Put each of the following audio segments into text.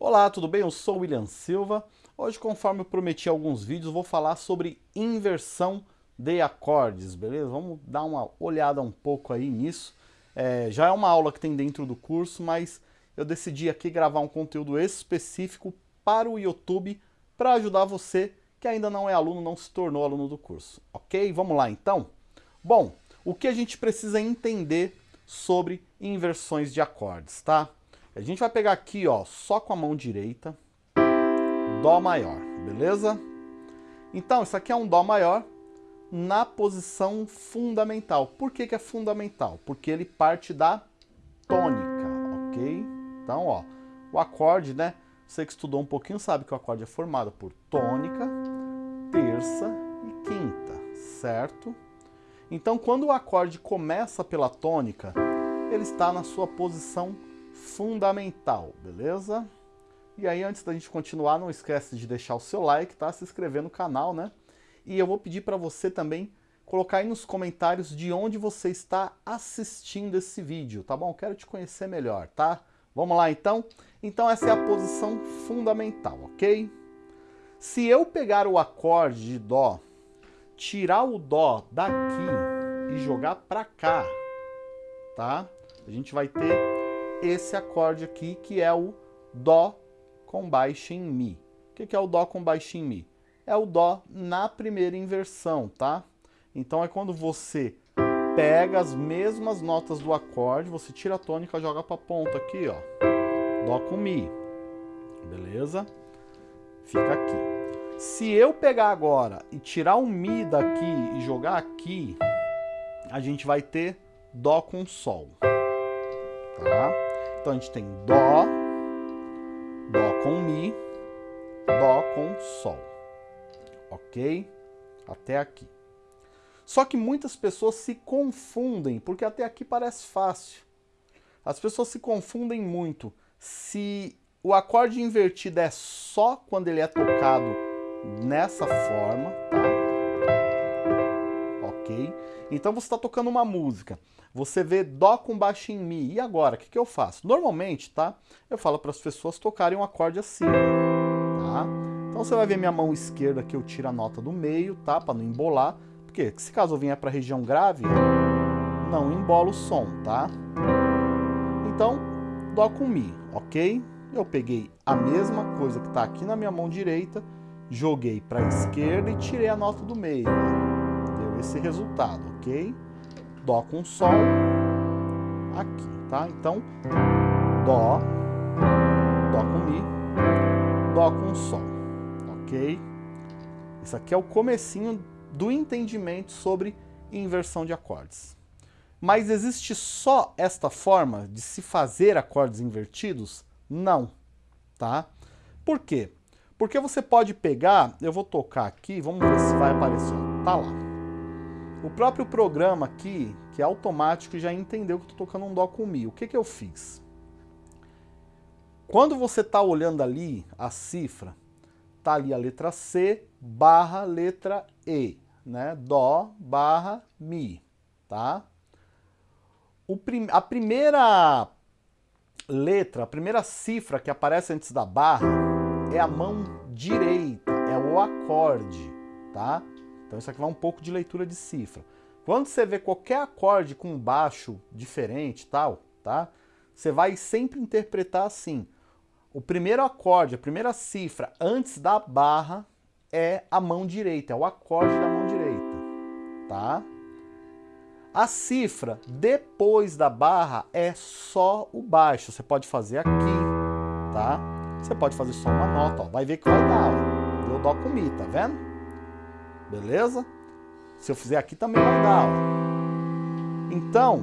Olá, tudo bem? Eu sou William Silva. Hoje, conforme eu prometi alguns vídeos, vou falar sobre inversão de acordes, beleza? Vamos dar uma olhada um pouco aí nisso. É, já é uma aula que tem dentro do curso, mas eu decidi aqui gravar um conteúdo específico para o YouTube para ajudar você que ainda não é aluno, não se tornou aluno do curso, ok? Vamos lá então? Bom, o que a gente precisa entender sobre inversões de acordes, tá? A gente vai pegar aqui, ó, só com a mão direita, Dó maior, beleza? Então, isso aqui é um Dó maior na posição fundamental. Por que, que é fundamental? Porque ele parte da tônica, ok? Então, ó, o acorde, né? Você que estudou um pouquinho sabe que o acorde é formado por tônica, terça e quinta, certo? Então, quando o acorde começa pela tônica, ele está na sua posição fundamental, beleza? E aí, antes da gente continuar, não esquece de deixar o seu like, tá? Se inscrever no canal, né? E eu vou pedir para você também colocar aí nos comentários de onde você está assistindo esse vídeo, tá bom? Quero te conhecer melhor, tá? Vamos lá, então? Então, essa é a posição fundamental, ok? Se eu pegar o acorde de Dó, tirar o Dó daqui e jogar para cá, tá? A gente vai ter esse acorde aqui, que é o Dó com baixo em Mi. O que é o Dó com baixo em Mi? É o Dó na primeira inversão, tá? Então é quando você pega as mesmas notas do acorde, você tira a tônica, joga para a ponta aqui, ó. Dó com Mi. Beleza? Fica aqui. Se eu pegar agora e tirar o Mi daqui e jogar aqui, a gente vai ter Dó com Sol. Tá? Então a gente tem Dó, Dó com Mi, Dó com Sol. Ok? Até aqui. Só que muitas pessoas se confundem, porque até aqui parece fácil. As pessoas se confundem muito. Se o acorde invertido é só quando ele é tocado nessa forma, tá? Ok? Então você está tocando uma música. Você vê Dó com baixo em Mi. E agora, o que, que eu faço? Normalmente, tá? Eu falo para as pessoas tocarem um acorde assim, tá? Então você vai ver minha mão esquerda que eu tiro a nota do meio, tá? Para não embolar. Porque se caso eu vier para a região grave, não embola o som, tá? Então, Dó com Mi, ok? Eu peguei a mesma coisa que está aqui na minha mão direita, joguei para a esquerda e tirei a nota do meio. Esse resultado, ok? Dó com Sol aqui, tá? Então, Dó, Dó com Mi, Dó com Sol, ok? Isso aqui é o comecinho do entendimento sobre inversão de acordes. Mas existe só esta forma de se fazer acordes invertidos? Não, tá? Por quê? Porque você pode pegar, eu vou tocar aqui, vamos ver se vai aparecer, tá lá. O próprio programa aqui, que é automático, já entendeu que estou tocando um Dó com Mi. O que, que eu fiz? Quando você está olhando ali a cifra, tá ali a letra C barra letra E, né? Dó barra Mi, tá? Prim a primeira letra, a primeira cifra que aparece antes da barra é a mão direita, é o acorde, tá? Então isso aqui vai um pouco de leitura de cifra. Quando você vê qualquer acorde com baixo diferente tal, tá? Você vai sempre interpretar assim. O primeiro acorde, a primeira cifra antes da barra é a mão direita, é o acorde da mão direita, tá? A cifra depois da barra é só o baixo. Você pode fazer aqui, tá? Você pode fazer só uma nota, ó. Vai ver que vai dar, ó. Deu dó com mi, tá vendo? Beleza? Se eu fizer aqui também vai dar. Então,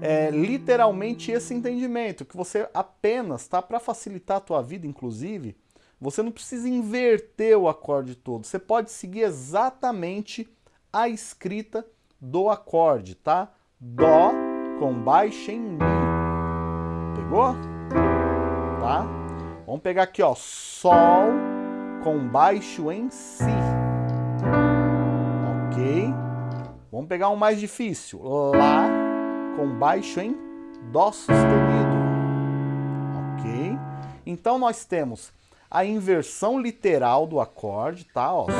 é literalmente esse entendimento, que você apenas, tá? Para facilitar a tua vida, inclusive, você não precisa inverter o acorde todo. Você pode seguir exatamente a escrita do acorde, tá? Dó com baixo em Mi. Pegou? Tá? Vamos pegar aqui, ó. Sol com baixo em Si. Vamos pegar um mais difícil. Lá com baixo em Dó sustenido. Ok? Então nós temos a inversão literal do acorde, tá? Ó, Sol,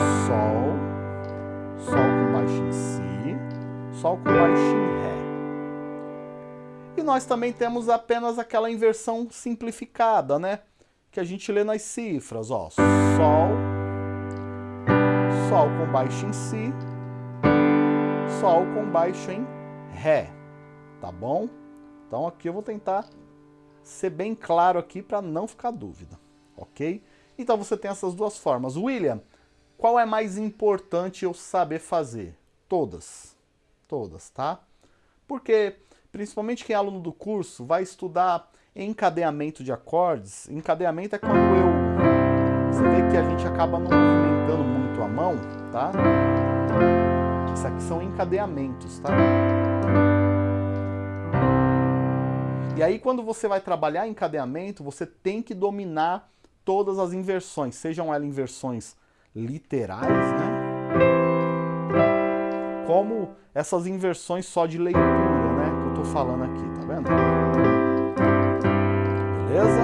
Sol com baixo em Si, Sol com baixo em Ré. E nós também temos apenas aquela inversão simplificada, né? Que a gente lê nas cifras, ó. Sol, Sol com baixo em Si, Sol com baixo em Ré, tá bom? Então aqui eu vou tentar ser bem claro aqui para não ficar dúvida, ok? Então você tem essas duas formas. William, qual é mais importante eu saber fazer? Todas, todas, tá? Porque principalmente quem é aluno do curso, vai estudar encadeamento de acordes. Encadeamento é quando eu... Você vê que a gente acaba não movimentando muito a mão, tá? Isso aqui são encadeamentos, tá? E aí quando você vai trabalhar encadeamento, você tem que dominar todas as inversões, sejam elas inversões literais, né? Como essas inversões só de leitura tô falando aqui, tá vendo? Beleza?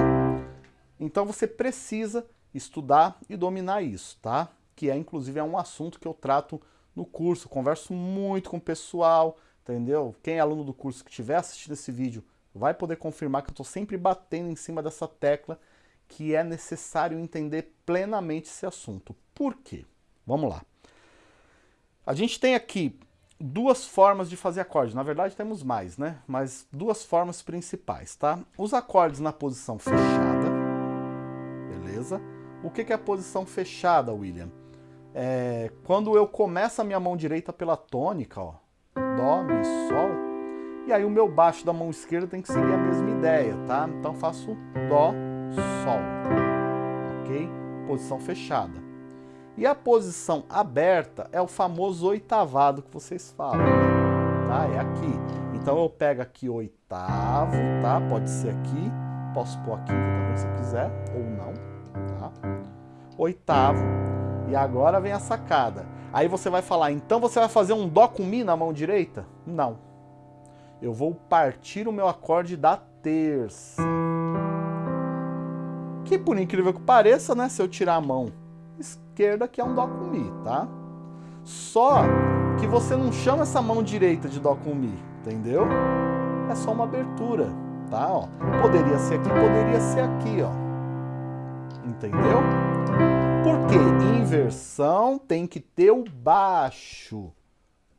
Então você precisa estudar e dominar isso, tá? Que é, inclusive, é um assunto que eu trato no curso, converso muito com o pessoal, entendeu? Quem é aluno do curso que estiver assistindo esse vídeo vai poder confirmar que eu estou sempre batendo em cima dessa tecla que é necessário entender plenamente esse assunto. Por quê? Vamos lá. A gente tem aqui duas formas de fazer acordes. Na verdade, temos mais, né? Mas duas formas principais, tá? Os acordes na posição fechada, beleza? O que é a posição fechada, William? É quando eu começo a minha mão direita pela tônica, ó, Dó, Mi, Sol, e aí o meu baixo da mão esquerda tem que seguir a mesma ideia, tá? Então faço Dó, Sol, ok? Posição fechada. E a posição aberta é o famoso oitavado que vocês falam, né? tá? É aqui. Então eu pego aqui oitavo, tá? Pode ser aqui, posso pôr aqui também se quiser, ou não, tá? Oitavo, e agora vem a sacada. Aí você vai falar, então você vai fazer um Dó com Mi na mão direita? Não. Eu vou partir o meu acorde da terça. Que por incrível que pareça, né? Se eu tirar a mão esquerda, que é um Dó com Mi, tá? Só que você não chama essa mão direita de Dó com Mi, entendeu? É só uma abertura, tá? Ó, poderia ser aqui, poderia ser aqui, ó. Entendeu? Porque inversão tem que ter o baixo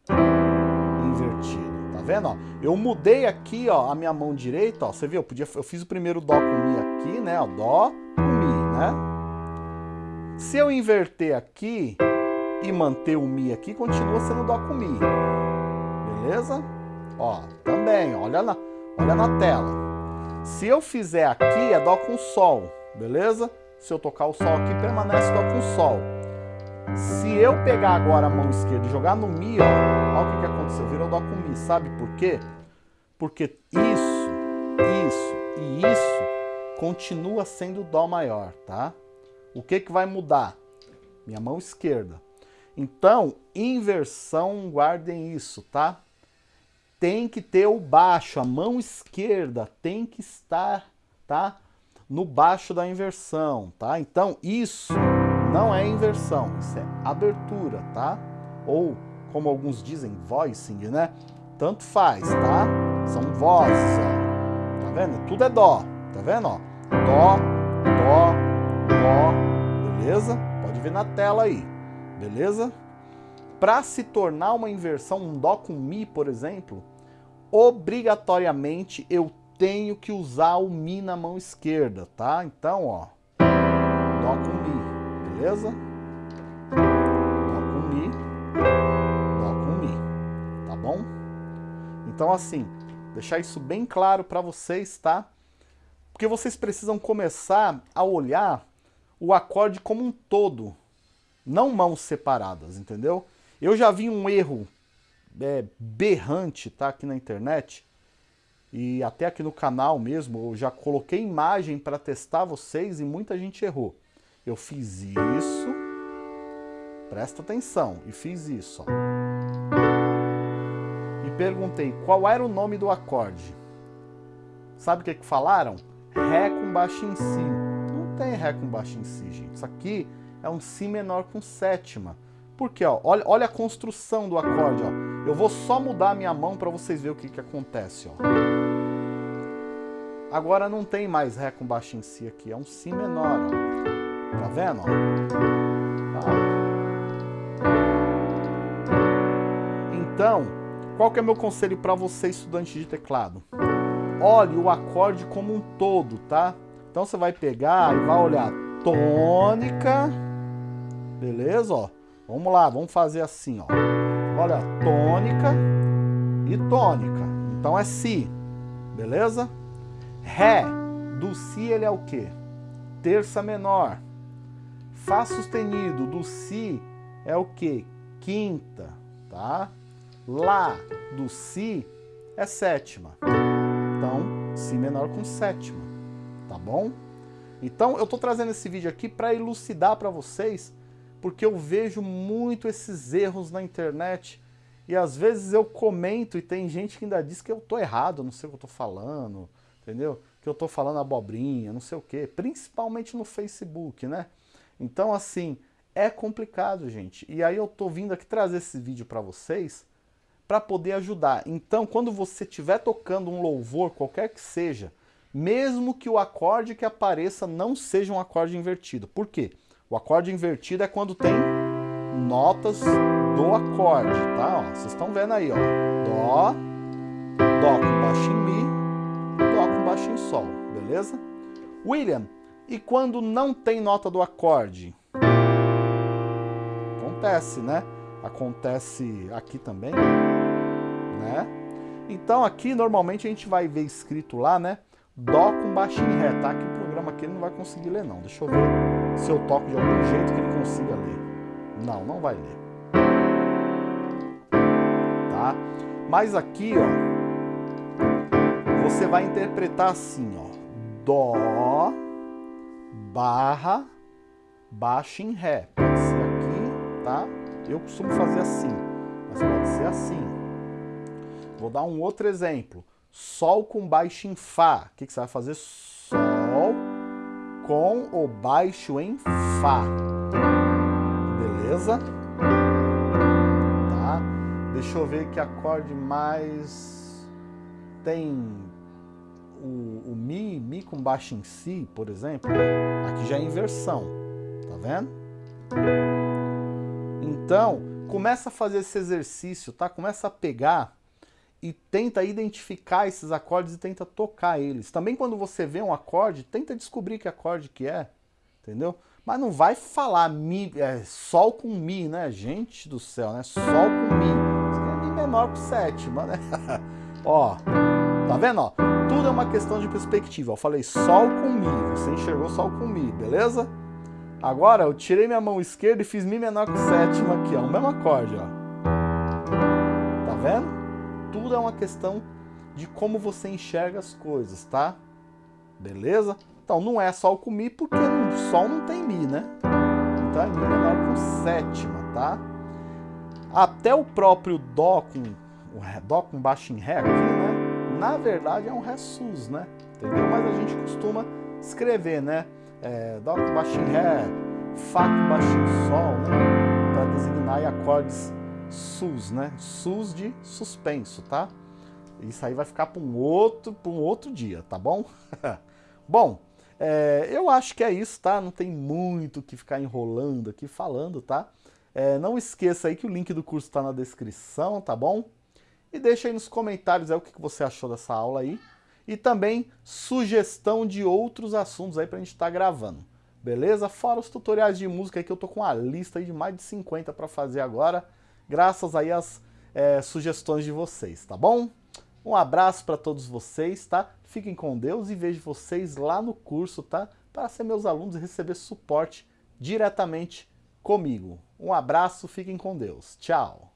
invertido, tá vendo? Ó, eu mudei aqui, ó, a minha mão direita, ó, você viu? Eu, podia, eu fiz o primeiro Dó com Mi aqui, né? Ó, Dó com Mi, né? Se eu inverter aqui e manter o Mi aqui, continua sendo Dó com Mi. Beleza? Ó, também, olha na, olha na tela. Se eu fizer aqui, é Dó com Sol, beleza? Se eu tocar o Sol aqui, permanece Dó com Sol. Se eu pegar agora a mão esquerda e jogar no Mi, ó, olha o que, que aconteceu, virou Dó com Mi. Sabe por quê? Porque isso, isso e isso continua sendo Dó maior, tá? O que, que vai mudar? Minha mão esquerda. Então, inversão, guardem isso, tá? Tem que ter o baixo, a mão esquerda tem que estar, tá? No baixo da inversão, tá? Então, isso não é inversão, isso é abertura, tá? Ou, como alguns dizem, voicing, né? Tanto faz, tá? São vozes, ó. Tá vendo? Tudo é dó, tá vendo, ó? Dó, dó, Dó, beleza? Pode ver na tela aí, beleza? Para se tornar uma inversão, um Dó com Mi, por exemplo, obrigatoriamente eu tenho que usar o Mi na mão esquerda, tá? Então, ó, Dó com Mi, beleza? Dó com Mi, Dó com Mi, tá bom? Então, assim, deixar isso bem claro para vocês, tá? Porque vocês precisam começar a olhar o acorde como um todo, não mãos separadas, entendeu? Eu já vi um erro é, berrante, tá, aqui na internet, e até aqui no canal mesmo, eu já coloquei imagem para testar vocês e muita gente errou. Eu fiz isso, presta atenção, e fiz isso, ó. E perguntei qual era o nome do acorde. Sabe o que, que falaram? Ré com baixo em si. tem Ré com baixo em Si, gente. Isso aqui é um Si menor com sétima. Por quê? Ó? Olha, olha a construção do acorde. Ó. Eu vou só mudar a minha mão para vocês verem o que, que acontece. Ó. Agora não tem mais Ré com baixo em Si aqui, é um Si menor. Ó. Tá vendo? Tá. Então, qual que é meu conselho para você, estudante de teclado? Olhe o acorde como um todo, tá? Então você vai pegar e vai olhar tônica, beleza? Ó, vamos lá, vamos fazer assim, ó. Olha, tônica e tônica. Então é Si, beleza? Ré, do Si ele é o quê? Terça menor. Fá sustenido, do Si é o quê? Quinta, tá? Lá, do Si, é sétima. Então, Si menor com sétima tá bom? Então eu tô trazendo esse vídeo aqui para elucidar para vocês, porque eu vejo muito esses erros na internet e às vezes eu comento e tem gente que ainda diz que eu tô errado, não sei o que eu tô falando, entendeu? Que eu tô falando abobrinha, não sei o que, principalmente no Facebook, né? Então assim, é complicado, gente. E aí eu tô vindo aqui trazer esse vídeo para vocês para poder ajudar. Então, quando você estiver tocando um louvor, qualquer que seja, mesmo que o acorde que apareça não seja um acorde invertido. Por quê? O acorde invertido é quando tem notas do acorde, tá? Ó, vocês estão vendo aí, ó. Dó, Dó com baixo em Mi, Dó com baixo em Sol, beleza? William, e quando não tem nota do acorde? Acontece, né? Acontece aqui também, né? Então aqui normalmente a gente vai ver escrito lá, né? Dó com baixo em Ré, tá? Que o programa aqui não vai conseguir ler não. Deixa eu ver se eu toco de algum jeito que ele consiga ler. Não, não vai ler. Tá? Mas aqui, ó, você vai interpretar assim, ó. Dó, barra, baixo em Ré. Pode ser aqui, tá? Eu costumo fazer assim, mas pode ser assim. Vou dar um outro exemplo. Sol com baixo em Fá. O que, que você vai fazer? Com o baixo em Fá. Beleza? Tá? Deixa eu ver que acorde mais... Tem o, o Mi, Mi com baixo em Si, por exemplo. Aqui já é inversão. Tá vendo? Então, começa a fazer esse exercício, tá? Começa a pegar e tenta identificar esses acordes e tenta tocar eles. Também quando você vê um acorde, tenta descobrir que acorde que é, entendeu? Mas não vai falar mi, é, sol com mi, né? Gente do céu, né? Sol com mi. Isso é mi menor com sétima, né? Ó, tá vendo? Ó, tudo é uma questão de perspectiva. Eu falei sol com mi, você enxergou sol com mi, beleza? Agora eu tirei minha mão esquerda e fiz mi menor com sétima aqui, ó, o mesmo acorde, ó. Tá vendo? Tudo é uma questão de como você enxerga as coisas, tá? Beleza? Então não é Sol com Mi, porque Sol não tem Mi, né? Então é Mi menor com sétima, tá? Até o próprio Dó com, o Dó com baixo em Ré aqui, né? Na verdade é um Ré sus, né? Entendeu? Mas a gente costuma escrever, né? É, Dó com baixo em Ré, Fá com baixo em Sol, né? Para designar acordes sus, né? Sus de suspenso, tá? Isso aí vai ficar para um outro, para um outro dia, tá bom? bom, é, eu acho que é isso, tá? Não tem muito que ficar enrolando aqui falando, tá? É, não esqueça aí que o link do curso está na descrição, tá bom? E deixa aí nos comentários aí o que você achou dessa aula aí. E também sugestão de outros assuntos aí pra gente estar tá gravando. Beleza? Fora os tutoriais de música aí que eu tô com uma lista aí de mais de 50 para fazer agora graças aí às é, sugestões de vocês, tá bom? Um abraço para todos vocês, tá? Fiquem com Deus e vejo vocês lá no curso, tá? Para ser meus alunos e receber suporte diretamente comigo. Um abraço, fiquem com Deus. Tchau!